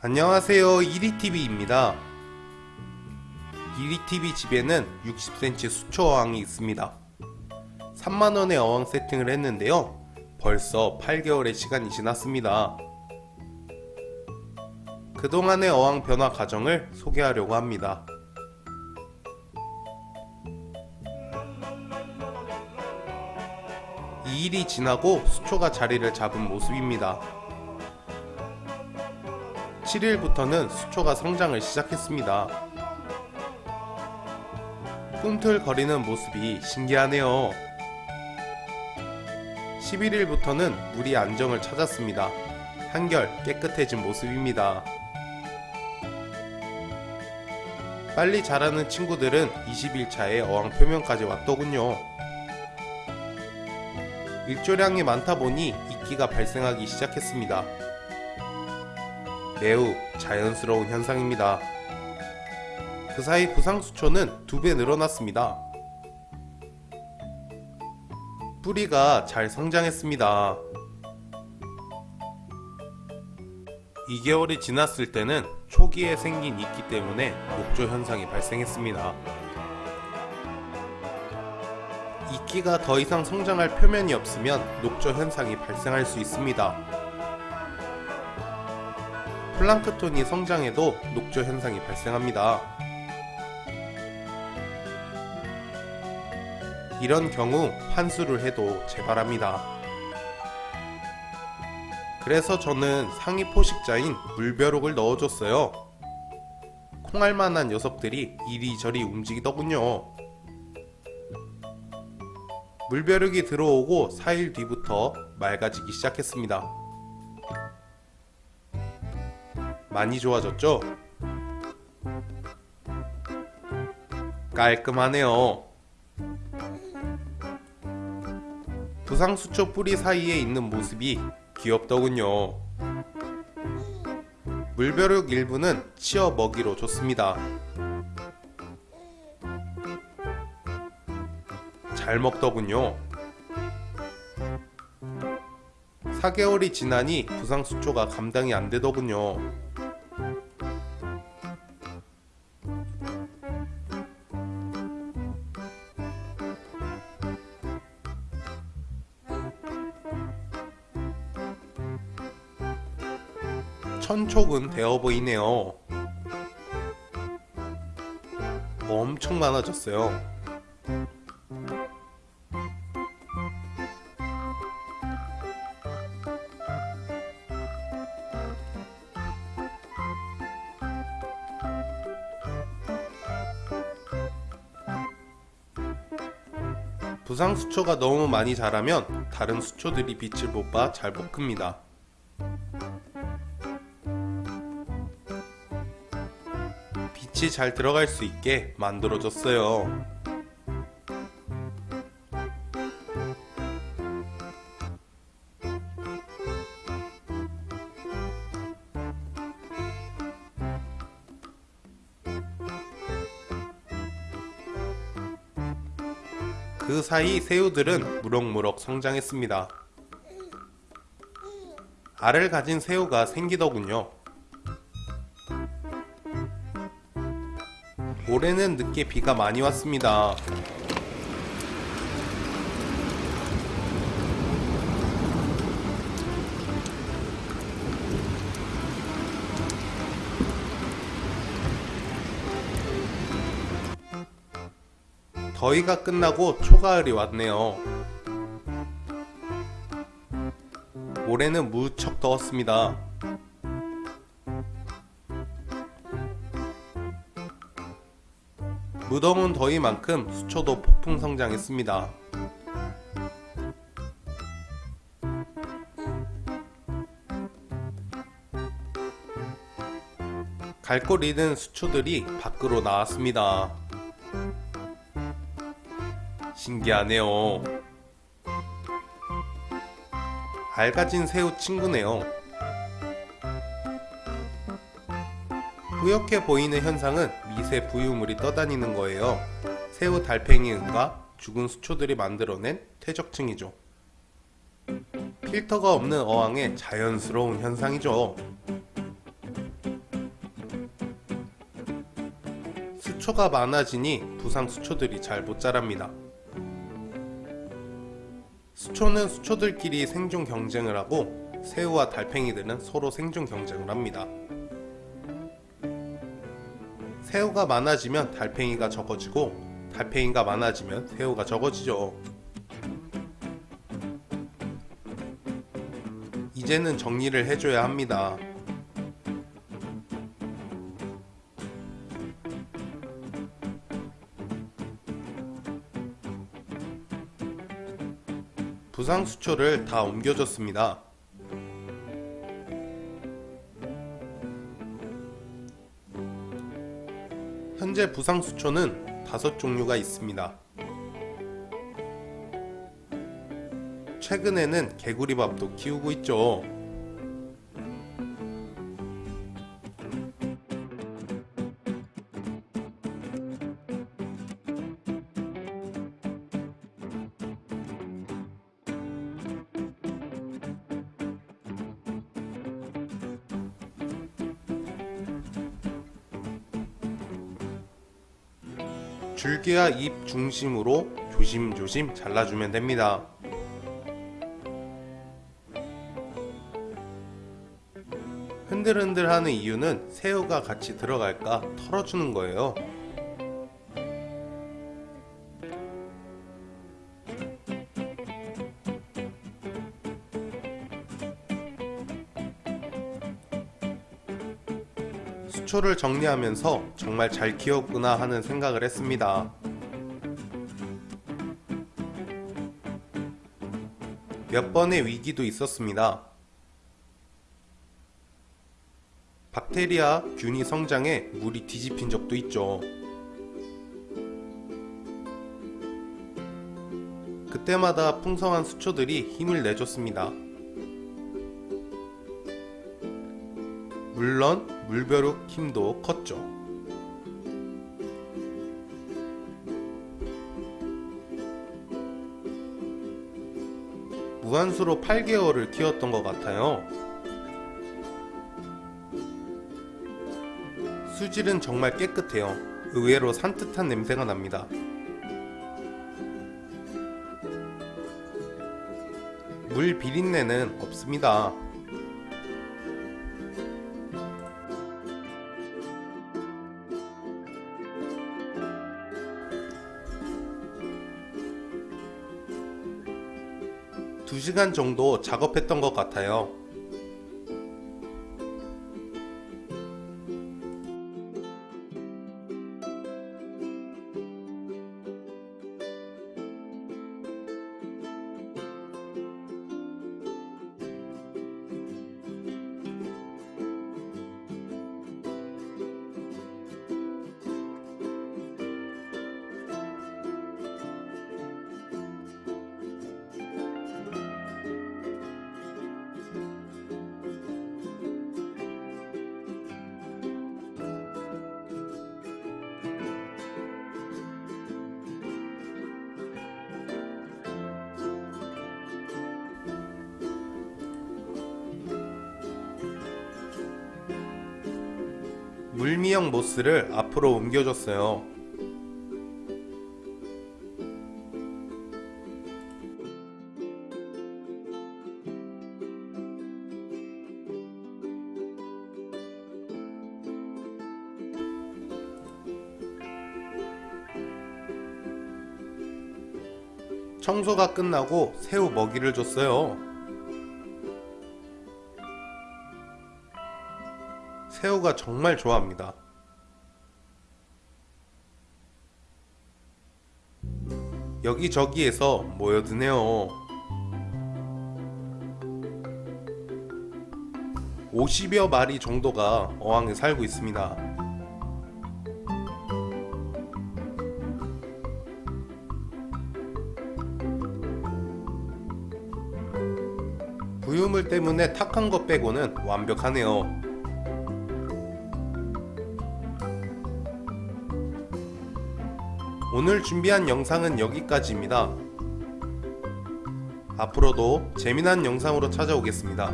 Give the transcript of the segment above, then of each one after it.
안녕하세요. 이리TV입니다. 이리TV 집에는 60cm 수초 어항이 있습니다. 3만원의 어항 세팅을 했는데요. 벌써 8개월의 시간이 지났습니다. 그동안의 어항 변화 과정을 소개하려고 합니다. 이 일이 지나고 수초가 자리를 잡은 모습입니다 7일부터는 수초가 성장을 시작했습니다. 꿈틀거리는 모습이 신기하네요. 11일부터는 물이 안정을 찾았습니다. 한결 깨끗해진 모습입니다. 빨리 자라는 친구들은 20일차에 어항 표면까지 왔더군요. 일조량이 많다 보니 이끼가 발생하기 시작했습니다. 매우 자연스러운 현상입니다. 그 사이 부상 수초는 두 배 늘어났습니다. 뿌리가 잘 성장했습니다. 2개월이 지났을 때는 초기에 생긴 이끼 때문에 녹조 현상이 발생했습니다. 이끼가 더 이상 성장할 표면이 없으면 녹조 현상이 발생할 수 있습니다. 플랑크톤이 성장해도 녹조 현상이 발생합니다. 이런 경우 환수를 해도 재발합니다. 그래서 저는 상위 포식자인 물벼룩을 넣어줬어요. 콩알만한 녀석들이 이리저리 움직이더군요. 물벼룩이 들어오고 4일 뒤부터 맑아지기 시작했습니다. 많이 좋아졌죠? 깔끔하네요. 부상수초 뿌리 사이에 있는 모습이 귀엽더군요. 물벼룩 일부는 치어 먹이로 줬습니다. 잘 먹더군요. 4개월이 지나니 부상수초가 감당이 안 되더군요. 천촉은 되어 보이네요. 엄청 많아졌어요. 부상 수초가 너무 많이 자라면 다른 수초들이 빛을 못 봐 잘 못 큽니다. 빛이 잘 들어갈 수 있게 만들어졌어요. 그 사이 새우들은 무럭무럭 성장했습니다. 알을 가진 새우가 생기더군요. 올해는 늦게 비가 많이 왔습니다. 더위가 끝나고 초가을이 왔네요. 올해는 무척 더웠습니다. 무더운 더위만큼 수초도 폭풍 성장했습니다. 갈골 잃은 수초들이 밖으로 나왔습니다. 신기하네요. 알가진 새우 친구네요. 뿌옇게 보이는 현상은 미세 부유물이 떠다니는 거예요. 새우 달팽이 은과 죽은 수초들이 만들어낸 퇴적층이죠. 필터가 없는 어항의 자연스러운 현상이죠. 수초가 많아지니 부상 수초들이 잘 못 자랍니다. 수초는 수초들끼리 생존 경쟁을 하고 새우와 달팽이들은 서로 생존 경쟁을 합니다. 새우가 많아지면 달팽이가 적어지고 달팽이가 많아지면 새우가 적어지죠. 이제는 정리를 해줘야 합니다. 부상 수초를 다 옮겨줬습니다. 현재 부상 수초는 다섯 종류가 있습니다. 최근에는 개구리밥도 키우고 있죠. 줄기와 잎 중심으로 조심조심 잘라주면 됩니다. 흔들흔들 하는 이유는 새우가 같이 들어갈까 털어주는 거예요. 수초를 정리하면서 정말 잘 키웠구나 하는 생각을 했습니다. 몇 번의 위기도 있었습니다. 박테리아 균이 성장해 물이 뒤집힌 적도 있죠. 그때마다 풍성한 수초들이 힘을 내줬습니다. 물론 물벼룩 힘도 컸죠. 무한수로 8개월을 키웠던 것 같아요. 수질은 정말 깨끗해요. 의외로 산뜻한 냄새가 납니다. 물 비린내는 없습니다. 두시간 정도 작업했던 것 같아요. 물미역 모스를 앞으로 옮겨줬어요. 청소가 끝나고 새우 먹이를 줬어요. 새우가 정말 좋아합니다. 여기저기에서 모여드네요. 50여 마리 정도가 어항에 살고 있습니다. 부유물 때문에 탁한 것 빼고는 완벽하네요. 오늘 준비한 영상은 여기까지입니다. 앞으로도 재미난 영상으로 찾아오겠습니다.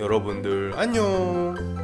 여러분들 안녕!